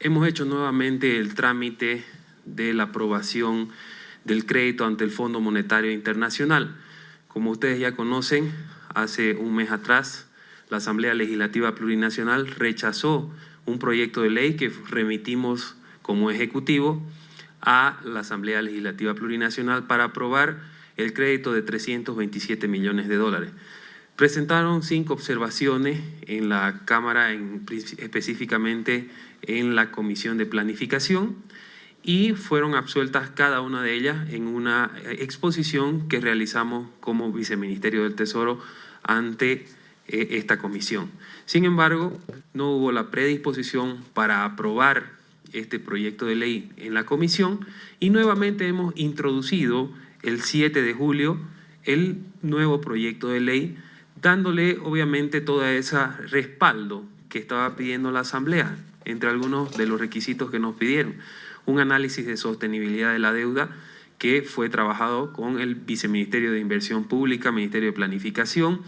hemos hecho nuevamente el trámite de la aprobación del crédito ante el Fondo Monetario Internacional. Como ustedes ya conocen, hace un mes atrás la Asamblea Legislativa Plurinacional rechazó un proyecto de ley que remitimos como Ejecutivo a la Asamblea Legislativa Plurinacional para aprobar el crédito de 327 millones de dólares. Presentaron cinco observaciones en la Cámara, específicamente en la Comisión de Planificación, y fueron absueltas cada una de ellas en una exposición que realizamos como Viceministerio del Tesoro ante eh, esta comisión. Sin embargo, no hubo la predisposición para aprobar este proyecto de ley en la comisión y nuevamente hemos introducido el 7 de julio el nuevo proyecto de ley dándole obviamente todo ese respaldo que estaba pidiendo la Asamblea, entre algunos de los requisitos que nos pidieron. Un análisis de sostenibilidad de la deuda que fue trabajado con el Viceministerio de Inversión Pública, Ministerio de Planificación,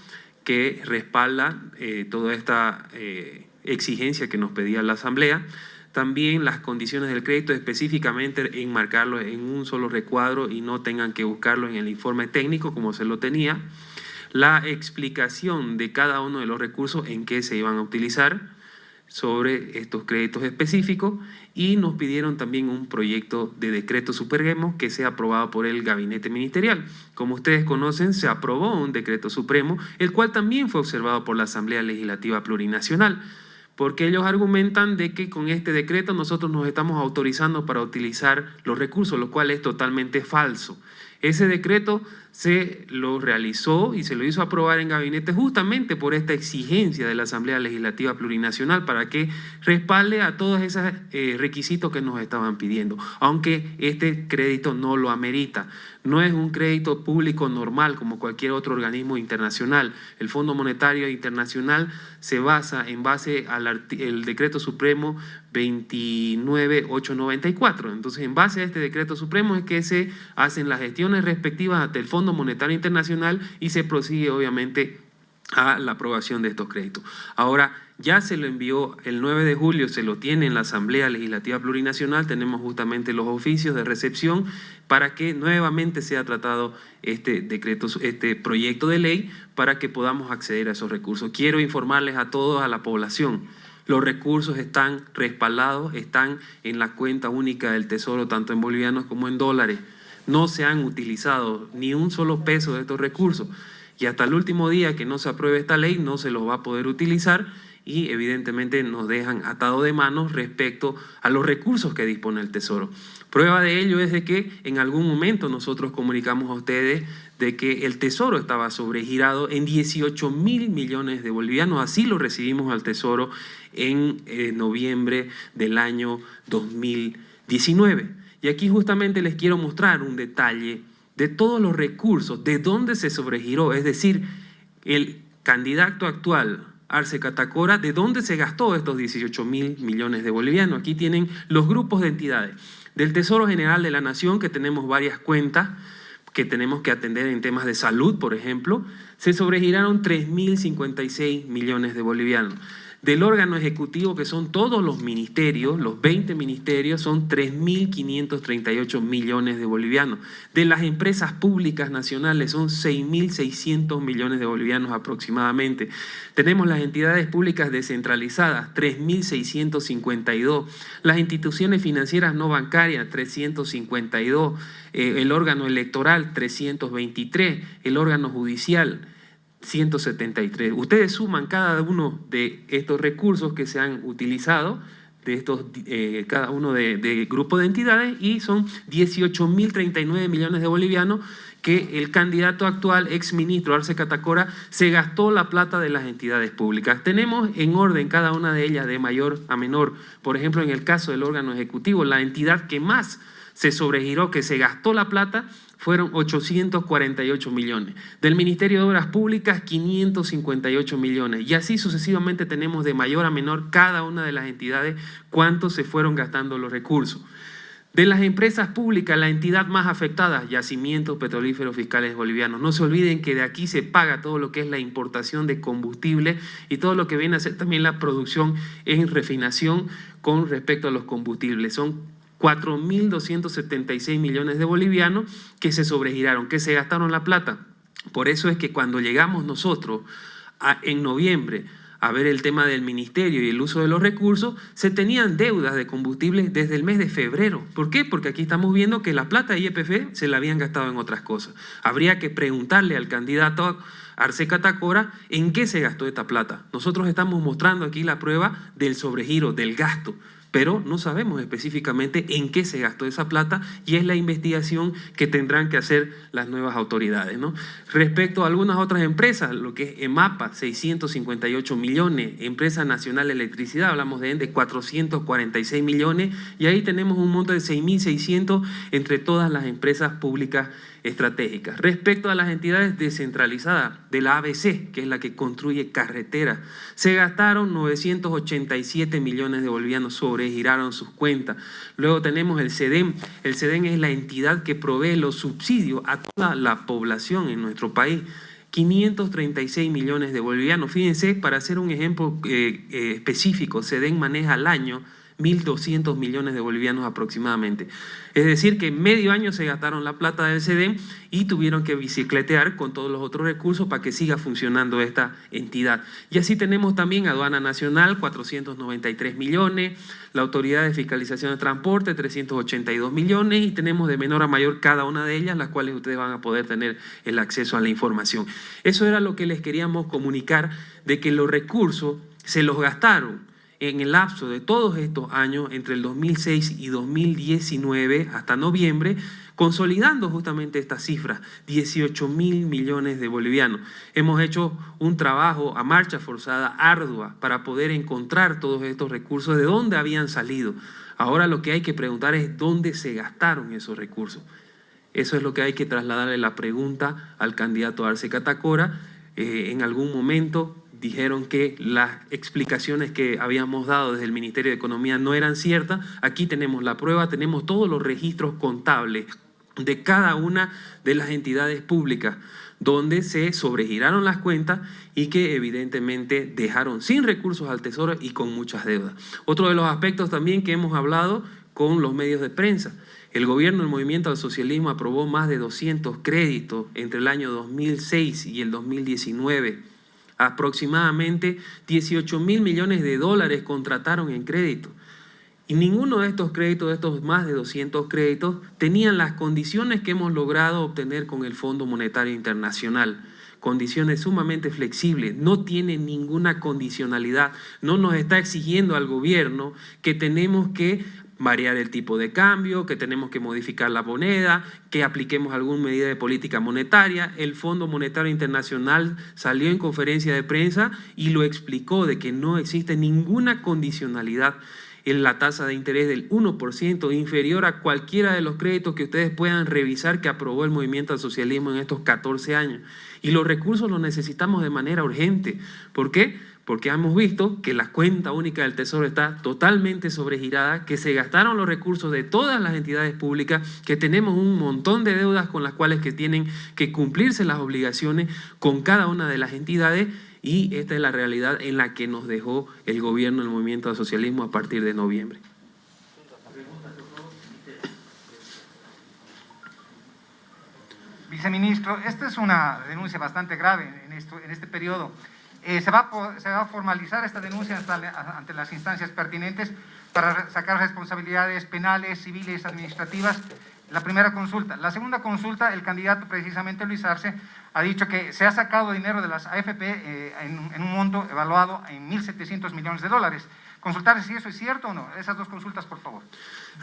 que respalda eh, toda esta eh, exigencia que nos pedía la Asamblea. También las condiciones del crédito, específicamente enmarcarlo en un solo recuadro y no tengan que buscarlo en el informe técnico como se lo tenía. La explicación de cada uno de los recursos en qué se iban a utilizar sobre estos créditos específicos y nos pidieron también un proyecto de decreto supremo que sea aprobado por el gabinete ministerial. Como ustedes conocen, se aprobó un decreto supremo, el cual también fue observado por la Asamblea Legislativa Plurinacional porque ellos argumentan de que con este decreto nosotros nos estamos autorizando para utilizar los recursos, lo cual es totalmente falso. Ese decreto se lo realizó y se lo hizo aprobar en gabinete justamente por esta exigencia de la Asamblea Legislativa Plurinacional para que respalde a todos esos eh, requisitos que nos estaban pidiendo, aunque este crédito no lo amerita. No es un crédito público normal como cualquier otro organismo internacional. El Fondo Monetario Internacional se basa en base al decreto supremo 29894. Entonces, en base a este decreto supremo es que se hacen las gestiones respectivas ante el Fondo Monetario Internacional y se prosigue obviamente a la aprobación de estos créditos. Ahora, ya se lo envió el 9 de julio, se lo tiene en la Asamblea Legislativa Plurinacional, tenemos justamente los oficios de recepción para que nuevamente sea tratado este decreto, este proyecto de ley para que podamos acceder a esos recursos. Quiero informarles a todos, a la población, los recursos están respaldados, están en la cuenta única del Tesoro, tanto en bolivianos como en dólares. No se han utilizado ni un solo peso de estos recursos. Y hasta el último día que no se apruebe esta ley no se los va a poder utilizar y evidentemente nos dejan atado de manos respecto a los recursos que dispone el Tesoro. Prueba de ello es de que en algún momento nosotros comunicamos a ustedes de que el Tesoro estaba sobregirado en 18 mil millones de bolivianos. Así lo recibimos al Tesoro en eh, noviembre del año 2019. Y aquí justamente les quiero mostrar un detalle de todos los recursos, de dónde se sobregiró, es decir, el candidato actual, Arce Catacora, de dónde se gastó estos 18 mil millones de bolivianos. Aquí tienen los grupos de entidades. Del Tesoro General de la Nación, que tenemos varias cuentas, que tenemos que atender en temas de salud, por ejemplo, se sobregiraron 3.056 millones de bolivianos. Del órgano ejecutivo, que son todos los ministerios, los 20 ministerios, son 3.538 millones de bolivianos. De las empresas públicas nacionales son 6.600 millones de bolivianos aproximadamente. Tenemos las entidades públicas descentralizadas, 3.652. Las instituciones financieras no bancarias, 352. Eh, el órgano electoral, 323. El órgano judicial, 173. Ustedes suman cada uno de estos recursos que se han utilizado, de estos, eh, cada uno de, de grupo de entidades, y son 18.039 millones de bolivianos que el candidato actual, ex ministro Arce Catacora, se gastó la plata de las entidades públicas. Tenemos en orden cada una de ellas de mayor a menor. Por ejemplo, en el caso del órgano ejecutivo, la entidad que más se sobregiró, que se gastó la plata, fueron 848 millones. Del Ministerio de Obras Públicas, 558 millones. Y así sucesivamente tenemos de mayor a menor cada una de las entidades cuánto se fueron gastando los recursos. De las empresas públicas, la entidad más afectada, yacimientos petrolíferos fiscales bolivianos. No se olviden que de aquí se paga todo lo que es la importación de combustible y todo lo que viene a ser también la producción en refinación con respecto a los combustibles. Son 4.276 millones de bolivianos que se sobregiraron, que se gastaron la plata. Por eso es que cuando llegamos nosotros en noviembre a ver el tema del ministerio y el uso de los recursos, se tenían deudas de combustible desde el mes de febrero. ¿Por qué? Porque aquí estamos viendo que la plata IEPF se la habían gastado en otras cosas. Habría que preguntarle al candidato Arce Catacora en qué se gastó esta plata. Nosotros estamos mostrando aquí la prueba del sobregiro, del gasto pero no sabemos específicamente en qué se gastó esa plata y es la investigación que tendrán que hacer las nuevas autoridades. ¿no? Respecto a algunas otras empresas, lo que es EMAPA, 658 millones, Empresa Nacional de Electricidad, hablamos de ENDE, 446 millones, y ahí tenemos un monto de 6.600 entre todas las empresas públicas estratégicas. Respecto a las entidades descentralizadas de la ABC, que es la que construye carreteras, se gastaron 987 millones de bolivianos, sobregiraron sus cuentas. Luego tenemos el CEDEM. El CEDEM es la entidad que provee los subsidios a toda la población en nuestro país. 536 millones de bolivianos. Fíjense, para hacer un ejemplo eh, eh, específico, CEDEM maneja al año 1.200 millones de bolivianos aproximadamente. Es decir, que medio año se gastaron la plata del CEDEM y tuvieron que bicicletear con todos los otros recursos para que siga funcionando esta entidad. Y así tenemos también Aduana Nacional, 493 millones, la Autoridad de Fiscalización de Transporte, 382 millones, y tenemos de menor a mayor cada una de ellas, las cuales ustedes van a poder tener el acceso a la información. Eso era lo que les queríamos comunicar, de que los recursos se los gastaron en el lapso de todos estos años, entre el 2006 y 2019 hasta noviembre, consolidando justamente estas cifras, 18 mil millones de bolivianos. Hemos hecho un trabajo a marcha forzada, ardua, para poder encontrar todos estos recursos, de dónde habían salido. Ahora lo que hay que preguntar es dónde se gastaron esos recursos. Eso es lo que hay que trasladarle la pregunta al candidato Arce Catacora. Eh, en algún momento dijeron que las explicaciones que habíamos dado desde el Ministerio de Economía no eran ciertas. Aquí tenemos la prueba, tenemos todos los registros contables de cada una de las entidades públicas donde se sobregiraron las cuentas y que evidentemente dejaron sin recursos al Tesoro y con muchas deudas. Otro de los aspectos también que hemos hablado con los medios de prensa. El gobierno del Movimiento al Socialismo aprobó más de 200 créditos entre el año 2006 y el 2019 aproximadamente 18 mil millones de dólares contrataron en crédito. Y ninguno de estos créditos, de estos más de 200 créditos, tenían las condiciones que hemos logrado obtener con el Fondo Monetario Internacional. Condiciones sumamente flexibles, no tiene ninguna condicionalidad, no nos está exigiendo al gobierno que tenemos que variar el tipo de cambio, que tenemos que modificar la moneda, que apliquemos alguna medida de política monetaria. El Fondo Monetario Internacional salió en conferencia de prensa y lo explicó de que no existe ninguna condicionalidad en la tasa de interés del 1% inferior a cualquiera de los créditos que ustedes puedan revisar que aprobó el movimiento al socialismo en estos 14 años. Y los recursos los necesitamos de manera urgente. ¿Por qué? Porque hemos visto que la cuenta única del Tesoro está totalmente sobregirada, que se gastaron los recursos de todas las entidades públicas, que tenemos un montón de deudas con las cuales que tienen que cumplirse las obligaciones con cada una de las entidades y esta es la realidad en la que nos dejó el gobierno del movimiento del socialismo a partir de noviembre. Viceministro, esta es una denuncia bastante grave en este periodo. Eh, se, va a, formalizar esta denuncia ante las instancias pertinentes para sacar responsabilidades penales, civiles, administrativas. La primera consulta. La segunda consulta, el candidato precisamente Luis Arce ha dicho que se ha sacado dinero de las AFP eh, en, un monto evaluado en 1.700 millones de dólares. Consultar si eso es cierto o no. Esas dos consultas, por favor.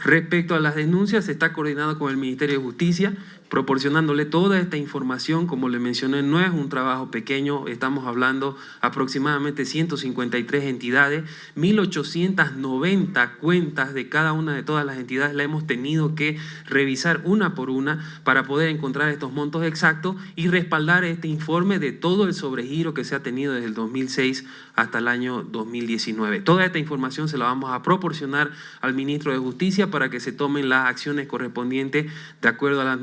Respecto a las denuncias, se está coordinado con el Ministerio de Justicia, proporcionándole toda esta información. Como le mencioné, no es un trabajo pequeño, estamos hablando aproximadamente 153 entidades, 1.890 cuentas de cada una de todas las entidades. La hemos tenido que revisar una por una para poder encontrar estos montos exactos y respaldar este informe de todo el sobregiro que se ha tenido desde el 2006 hasta el año 2019. Toda esta información se la vamos a proporcionar al ministro de Justicia para que se tomen las acciones correspondientes de acuerdo a la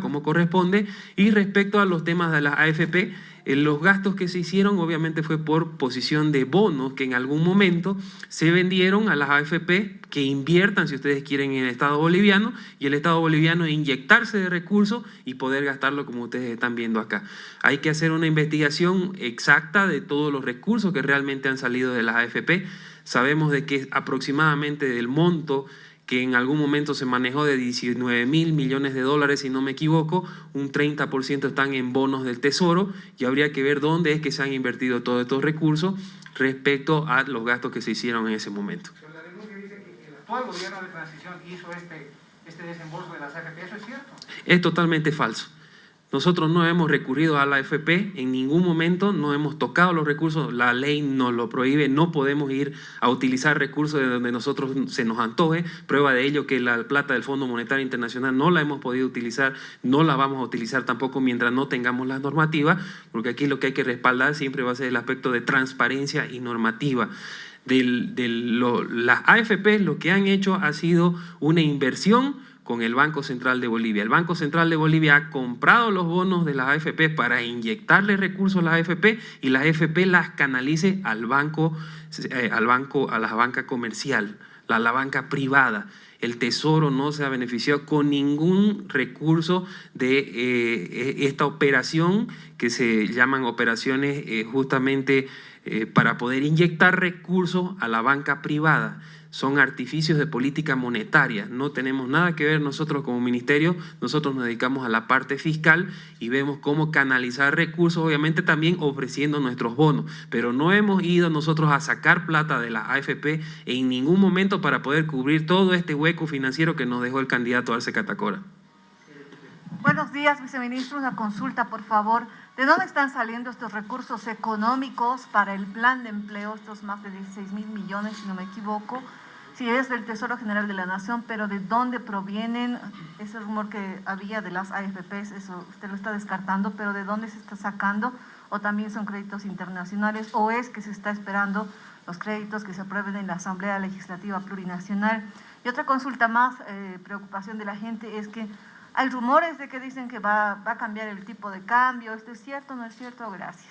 como corresponde y respecto a los temas de la AFP, los gastos que se hicieron obviamente fue por posición de bonos que en algún momento se vendieron a las AFP que inviertan, si ustedes quieren, en el Estado boliviano y el Estado boliviano inyectarse de recursos y poder gastarlo como ustedes están viendo acá. Hay que hacer una investigación exacta de todos los recursos que realmente han salido de las AFP. Sabemos de que aproximadamente del monto que en algún momento se manejó de 19 mil millones de dólares, si no me equivoco, un 30% están en bonos del Tesoro y habría que ver dónde es que se han invertido todos estos recursos respecto a los gastos que se hicieron en ese momento. la denuncia dice que el actual gobierno de transición hizo este, este desembolso de las AFP, ¿eso es cierto? Es totalmente falso. Nosotros no hemos recurrido a la AFP en ningún momento, no hemos tocado los recursos, la ley nos lo prohíbe, no podemos ir a utilizar recursos de donde nosotros se nos antoje. Prueba de ello que la plata del Fondo Monetario Internacional no la hemos podido utilizar, no la vamos a utilizar tampoco mientras no tengamos las normativas, porque aquí lo que hay que respaldar siempre va a ser el aspecto de transparencia y normativa. Del, las AFP lo que han hecho ha sido una inversión con el Banco Central de Bolivia. El Banco Central de Bolivia ha comprado los bonos de las AFP para inyectarle recursos a las AFP y las AFP las canalice al banco, eh, al banco, a la banca comercial, a la banca privada. El Tesoro no se ha beneficiado con ningún recurso de eh, e, esta operación que se llaman operaciones eh, justamente para poder inyectar recursos a la banca privada son artificios de política monetaria. No tenemos nada que ver nosotros como ministerio, nosotros nos dedicamos a la parte fiscal y vemos cómo canalizar recursos, obviamente también ofreciendo nuestros bonos, pero no hemos ido nosotros a sacar plata de la AFP en ningún momento para poder cubrir todo este hueco financiero que nos dejó el candidato Arce Catacora. Buenos días, viceministro. Una consulta, por favor. ¿De dónde están saliendo estos recursos económicos para el plan de empleo, estos más de 16 mil millones, si no me equivoco? Si es del Tesoro General de la Nación, pero de dónde provienen ese rumor que había de las AFPs, eso usted lo está descartando, pero de dónde se está sacando, o también son créditos internacionales, o es que se está esperando los créditos que se aprueben en la Asamblea Legislativa Plurinacional. Y otra consulta más, eh, preocupación de la gente, es que hay rumores de que dicen que va, va, a cambiar el tipo de cambio. ¿Esto es cierto o no es cierto? Gracias.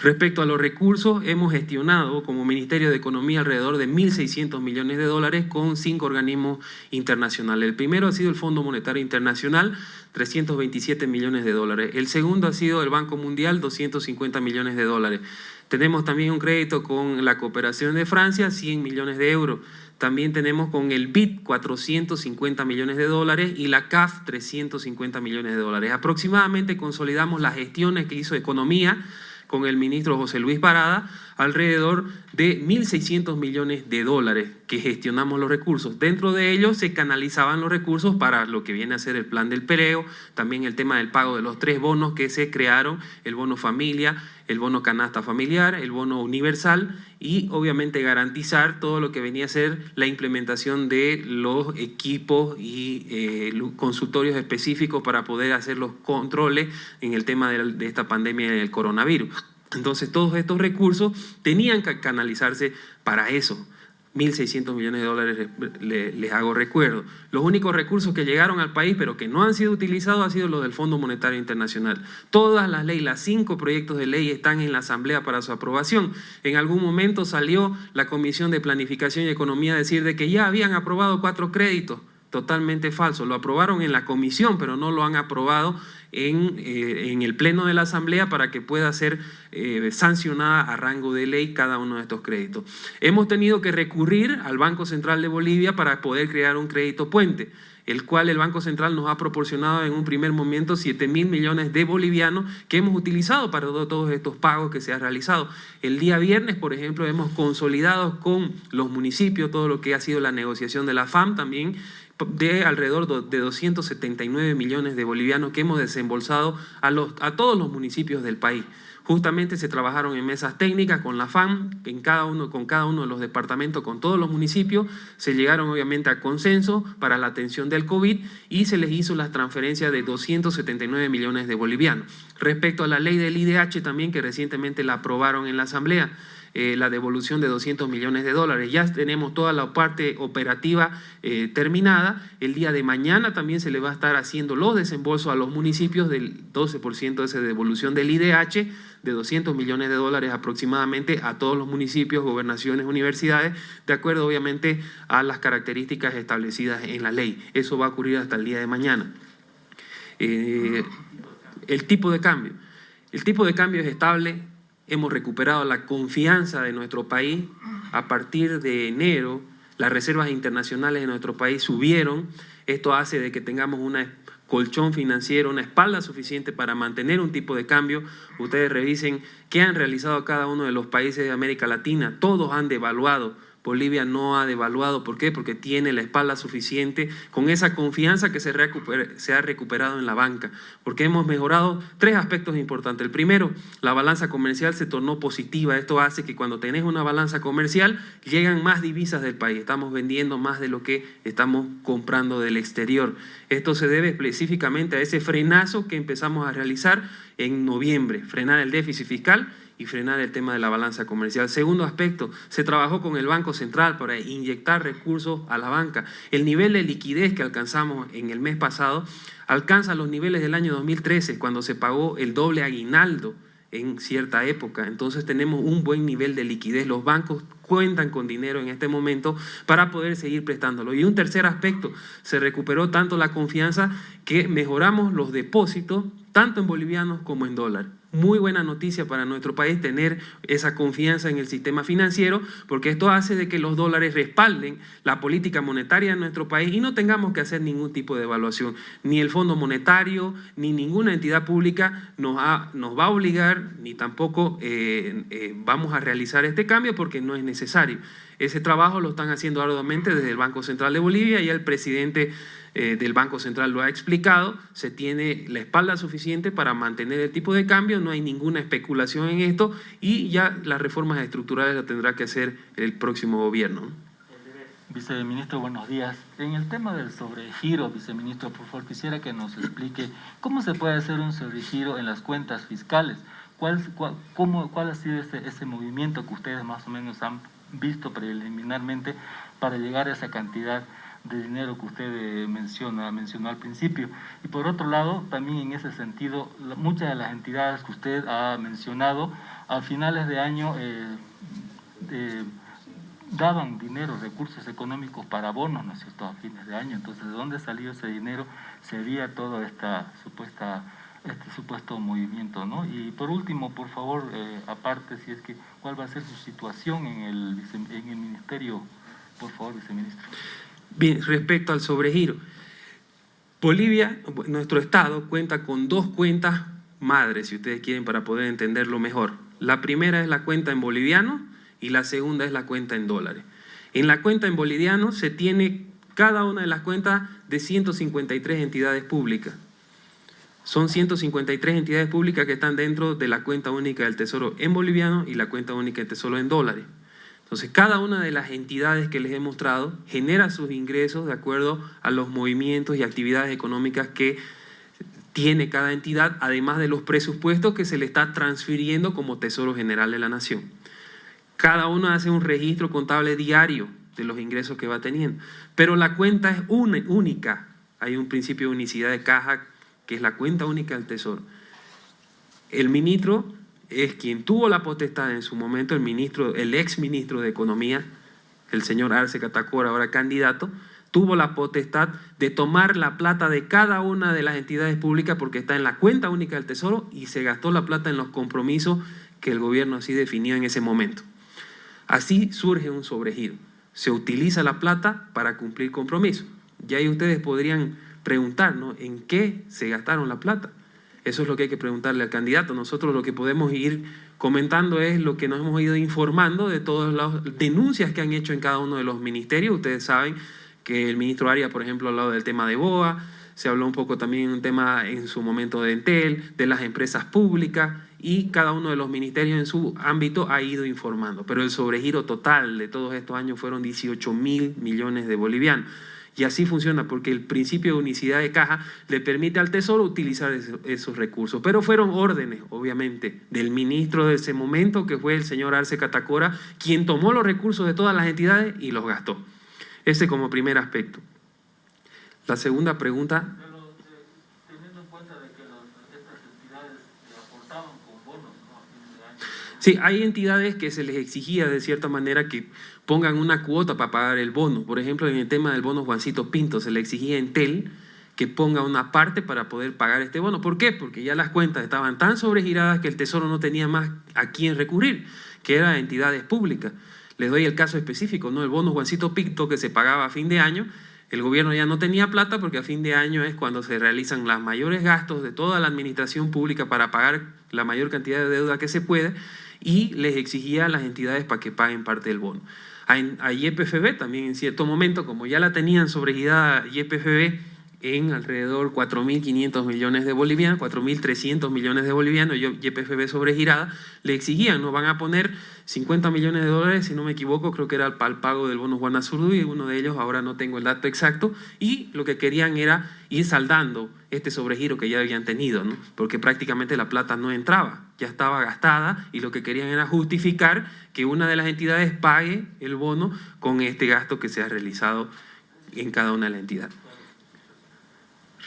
Respecto a los recursos, hemos gestionado como Ministerio de Economía alrededor de 1.600 millones de dólares con cinco organismos internacionales. El primero ha sido el Fondo Monetario Internacional, 327 millones de dólares. El segundo ha sido el Banco Mundial, 250 millones de dólares. Tenemos también un crédito con la cooperación de Francia, 100 millones de euros. También tenemos con el BID 450 millones de dólares y la CAF 350 millones de dólares. Aproximadamente consolidamos las gestiones que hizo Economía con el ministro José Luis Parada, alrededor de 1.600 millones de dólares que gestionamos los recursos. Dentro de ellos se canalizaban los recursos para lo que viene a ser el plan del pereo, también el tema del pago de los tres bonos que se crearon, el bono familia, el bono canasta familiar, el bono universal y obviamente garantizar todo lo que venía a ser la implementación de los equipos y eh, consultorios específicos para poder hacer los controles en el tema de esta pandemia del coronavirus. Entonces todos estos recursos tenían que canalizarse para eso. 1.600 millones de dólares les, hago recuerdo. Los únicos recursos que llegaron al país pero que no han sido utilizados han sido los del Fondo Monetario Internacional. Todas las leyes, las cinco proyectos de ley están en la Asamblea para su aprobación. En algún momento salió la Comisión de Planificación y Economía a decir de que ya habían aprobado cuatro créditos. Totalmente falso. Lo aprobaron en la comisión, pero no lo han aprobado en, eh, en el Pleno de la Asamblea para que pueda ser eh, sancionada a rango de ley cada uno de estos créditos. Hemos tenido que recurrir al Banco Central de Bolivia para poder crear un crédito puente el cual el Banco Central nos ha proporcionado en un primer momento 7 mil millones de bolivianos que hemos utilizado para todos estos pagos que se han realizado. El día viernes, por ejemplo, hemos consolidado con los municipios todo lo que ha sido la negociación de la FAM también de alrededor de 279 millones de bolivianos que hemos desembolsado a, los, a todos los municipios del país Justamente se trabajaron en mesas técnicas con la FAM, en cada uno, con cada uno de los departamentos, con todos los municipios, se llegaron obviamente a consenso para la atención del COVID y se les hizo las transferencias de 279 millones de bolivianos. Respecto a la ley del IDH también, que recientemente la aprobaron en la Asamblea, eh, la devolución de 200 millones de dólares. Ya tenemos toda la parte operativa eh, terminada. El día de mañana también se le va a estar haciendo los desembolsos a los municipios del 12% de esa devolución del IDH de 200 millones de dólares aproximadamente a todos los municipios, gobernaciones, universidades, de acuerdo obviamente a las características establecidas en la ley. Eso va a ocurrir hasta el día de mañana. Eh, el tipo de cambio. El tipo de cambio es estable, hemos recuperado la confianza de nuestro país. A partir de enero, las reservas internacionales de nuestro país subieron. Esto hace de que tengamos un colchón financiero, una espalda suficiente para mantener un tipo de cambio. Ustedes revisen qué han realizado cada uno de los países de América Latina. Todos han devaluado Bolivia no ha devaluado. ¿Por qué? Porque tiene la espalda suficiente con esa confianza que se, ha recuperado en la banca. Porque hemos mejorado tres aspectos importantes. El primero, la balanza comercial se tornó positiva. Esto hace que cuando tenés una balanza comercial llegan más divisas del país. Estamos vendiendo más de lo que estamos comprando del exterior. Esto se debe específicamente a ese frenazo que empezamos a realizar en noviembre, frenar el déficit fiscal y frenar el tema de la balanza comercial. Segundo aspecto, se trabajó con el Banco Central para inyectar recursos a la banca. El nivel de liquidez que alcanzamos en el mes pasado alcanza los niveles del año 2013, cuando se pagó el doble aguinaldo en cierta época. Entonces tenemos un buen nivel de liquidez. Los bancos cuentan con dinero en este momento para poder seguir prestándolo. Y un tercer aspecto, se recuperó tanto la confianza que mejoramos los depósitos, tanto en bolivianos como en dólares muy buena noticia para nuestro país tener esa confianza en el sistema financiero, porque esto hace de que los dólares respalden la política monetaria de nuestro país y no tengamos que hacer ningún tipo de evaluación. Ni el Fondo Monetario, ni ninguna entidad pública nos, va a obligar, ni tampoco eh, eh, vamos a realizar este cambio porque no es necesario. Ese trabajo lo están haciendo arduamente desde el Banco Central de Bolivia y el presidente eh, del Banco Central lo ha explicado, se tiene la espalda suficiente para mantener el tipo de cambio, no hay ninguna especulación en esto y ya las reformas estructurales las tendrá que hacer el próximo gobierno. Viceministro, buenos días. En el tema del sobregiro, viceministro, por favor, quisiera que nos explique cómo se puede hacer un sobregiro en las cuentas fiscales. ¿Cuál, cómo, cuál ha sido ese, ese movimiento que ustedes más o menos han visto preliminarmente para llegar a esa cantidad de dinero que usted eh, menciona, mencionó al principio. Y por otro lado, también en ese sentido, muchas de las entidades que usted ha mencionado, a finales de año eh, eh, daban dinero, recursos económicos para bonos, ¿no es cierto?, a fines de año. Entonces, ¿de dónde salió ese dinero? Sería toda esta supuesta este supuesto movimiento, ¿no? Y por último, por favor, aparte, si es que, ¿cuál va a ser su situación en el, en el ministerio, por favor, viceministro? Bien, respecto al sobregiro. Bolivia, nuestro Estado, cuenta con dos cuentas madres, si ustedes quieren, para poder entenderlo mejor. La primera es la cuenta en boliviano y la segunda es la cuenta en dólares. En la cuenta en boliviano se tiene cada una de las cuentas de 153 entidades públicas. Son 153 entidades públicas que están dentro de la cuenta única del Tesoro en boliviano y la cuenta única del Tesoro en dólares. Entonces, cada una de las entidades que les he mostrado genera sus ingresos de acuerdo a los movimientos y actividades económicas que tiene cada entidad, además de los presupuestos que se le está transfiriendo como Tesoro General de la Nación. Cada uno hace un registro contable diario de los ingresos que va teniendo, pero la cuenta es única. Hay un principio de unicidad de caja que es la cuenta única del Tesoro. El ministro es quien tuvo la potestad en su momento, el ministro, el ex ministro de Economía, el señor Arce Catacora, ahora candidato, tuvo la potestad de tomar la plata de cada una de las entidades públicas porque está en la cuenta única del Tesoro y se gastó la plata en los compromisos que el gobierno así definió en ese momento. Así surge un sobregiro. Se utiliza la plata para cumplir compromisos. Y ahí ustedes podrían preguntar, ¿no? ¿En qué se gastaron la plata? Eso es lo que hay que preguntarle al candidato. Nosotros lo que podemos ir comentando es lo que nos hemos ido informando de todas las denuncias que han hecho en cada uno de los ministerios. Ustedes saben que el ministro Aria, por ejemplo, ha hablado del tema de BOA, se habló un poco también un tema en su momento de Entel, de las empresas públicas, y cada uno de los ministerios en su ámbito ha ido informando. Pero el sobregiro total de todos estos años fueron 18 mil millones de bolivianos. Y así funciona, porque el principio de unicidad de caja le permite al Tesoro utilizar esos recursos. Pero fueron órdenes, obviamente, del ministro de ese momento, que fue el señor Arce Catacora, quien tomó los recursos de todas las entidades y los gastó. Ese como primer aspecto. La segunda pregunta... Teniendo en cuenta de que estas entidades aportaban con bonos, ¿no? Sí, hay entidades que se les exigía de cierta manera que pongan una cuota para pagar el bono. Por ejemplo, en el tema del bono Juancito Pinto, se le exigía a Entel que ponga una parte para poder pagar este bono. ¿Por qué? Porque ya las cuentas estaban tan sobregiradas que el Tesoro no tenía más a quién recurrir, que eran entidades públicas. Les doy el caso específico, ¿no? El bono Juancito Pinto que se pagaba a fin de año, el gobierno ya no tenía plata porque a fin de año es cuando se realizan los mayores gastos de toda la administración pública para pagar la mayor cantidad de deuda que se puede y les exigía a las entidades para que paguen parte del bono a, YPFB también en cierto momento, como ya la tenían sobregirada YPFB en alrededor 4.500 millones de bolivianos, 4.300 millones de bolivianos, YPFB sobregirada, le exigían, nos van a poner 50 millones de dólares, si no me equivoco, creo que era para el pago del bono Guanazurdu y uno de ellos, ahora no tengo el dato exacto, y lo que querían era ir saldando este sobregiro que ya habían tenido, porque prácticamente la plata no entraba, ya estaba gastada y lo que querían era justificar que una de las entidades pague el bono con este gasto que se ha realizado en cada una de las entidades.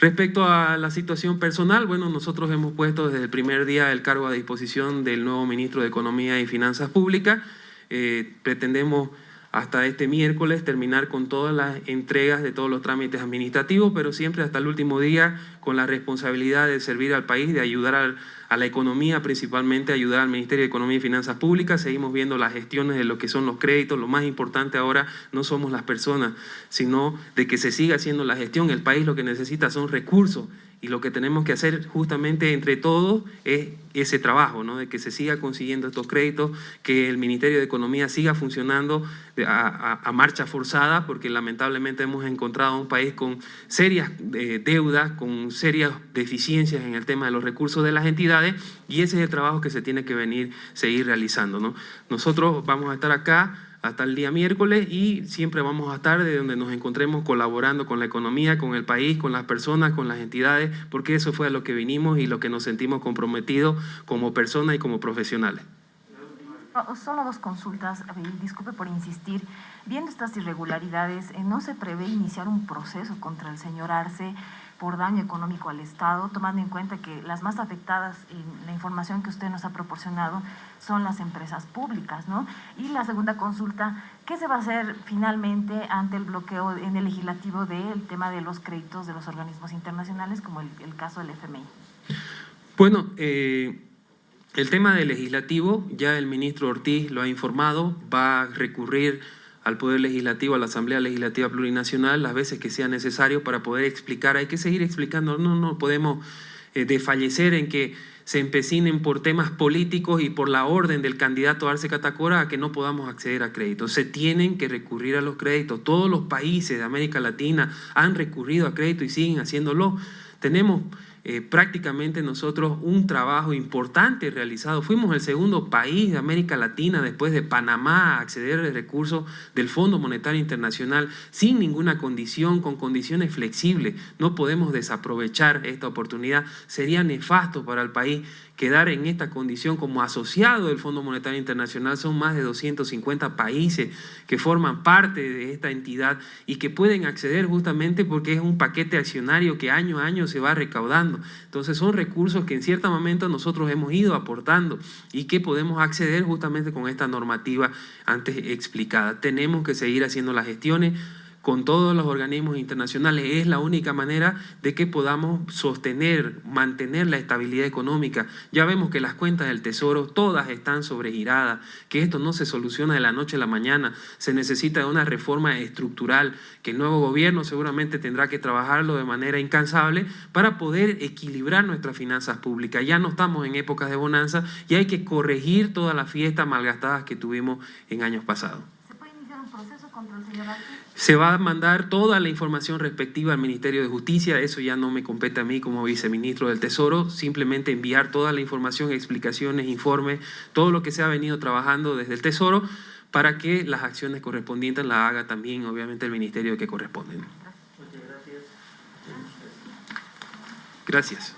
Respecto a la situación personal, bueno, nosotros hemos puesto desde el primer día el cargo a disposición del nuevo ministro de Economía y Finanzas Públicas. Eh, pretendemos hasta este miércoles terminar con todas las entregas de todos los trámites administrativos, pero siempre hasta el último día con la responsabilidad de servir al país, de ayudar al, a la economía, principalmente ayudar al Ministerio de Economía y Finanzas Públicas. Seguimos viendo las gestiones de lo que son los créditos. Lo más importante ahora no somos las personas, sino de que se siga haciendo la gestión. El país lo que necesita son recursos y lo que tenemos que hacer justamente entre todos es ese trabajo, ¿no? de que se siga consiguiendo estos créditos, que el Ministerio de Economía siga funcionando a, marcha forzada, porque lamentablemente hemos encontrado un país con serias eh, deudas, con serias deficiencias en el tema de los recursos de las entidades, y ese es el trabajo que se tiene que venir, seguir realizando. ¿no? Nosotros vamos a estar acá hasta el día miércoles y siempre vamos a estar de donde nos encontremos colaborando con la economía, con el país, con las personas, con las entidades, porque eso fue a lo que vinimos y lo que nos sentimos comprometidos como personas y como profesionales. Solo dos consultas, disculpe por insistir. Viendo estas irregularidades, eh, ¿no se prevé iniciar un proceso contra el señor Arce por daño económico al Estado, tomando en cuenta que las más afectadas en la información que usted nos ha proporcionado son las empresas públicas, ¿no? Y la segunda consulta, ¿qué se va a hacer finalmente ante el bloqueo en el legislativo del tema de los créditos de los organismos internacionales, como el, caso del FMI? Bueno, eh, el tema del legislativo, ya el ministro Ortiz lo ha informado, va a recurrir al Poder Legislativo, a la Asamblea Legislativa Plurinacional, las veces que sea necesario para poder explicar. Hay que seguir explicando, no, no podemos eh, desfallecer en que se empecinen por temas políticos y por la orden del candidato Arce Catacora a que no podamos acceder a créditos. Se tienen que recurrir a los créditos. Todos los países de América Latina han recurrido a crédito y siguen haciéndolo. Tenemos eh, prácticamente nosotros un trabajo importante realizado. Fuimos el segundo país de América Latina después de Panamá a acceder a recursos del Fondo Monetario Internacional sin ninguna condición, con condiciones flexibles. No podemos desaprovechar esta oportunidad. Sería nefasto para el país quedar en esta condición como asociado del Fondo Monetario Internacional. Son más de 250 países que forman parte de esta entidad y que pueden acceder justamente porque es un paquete accionario que año a año se va recaudando. Entonces son recursos que en cierto momento nosotros hemos ido aportando y que podemos acceder justamente con esta normativa antes explicada. Tenemos que seguir haciendo las gestiones con todos los organismos internacionales. Es la única manera de que podamos sostener, mantener la estabilidad económica. Ya vemos que las cuentas del Tesoro todas están sobregiradas, que esto no se soluciona de la noche a la mañana. Se necesita una reforma estructural que el nuevo gobierno seguramente tendrá que trabajarlo de manera incansable para poder equilibrar nuestras finanzas públicas. Ya no estamos en épocas de bonanza y hay que corregir todas las fiestas malgastadas que tuvimos en años pasados señor? Se va a mandar toda la información respectiva al Ministerio de Justicia, eso ya no me compete a mí como viceministro del Tesoro, simplemente enviar toda la información, explicaciones, informes, todo lo que se ha venido trabajando desde el Tesoro para que las acciones correspondientes las haga también, obviamente, el Ministerio que corresponde. Gracias.